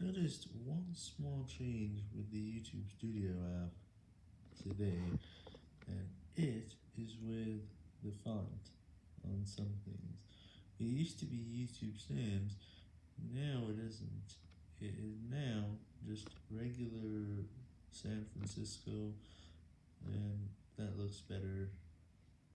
noticed one small change with the YouTube Studio app today, and it is with the font on some things. It used to be YouTube Sans, now it isn't. It is now just regular San Francisco, and that looks better.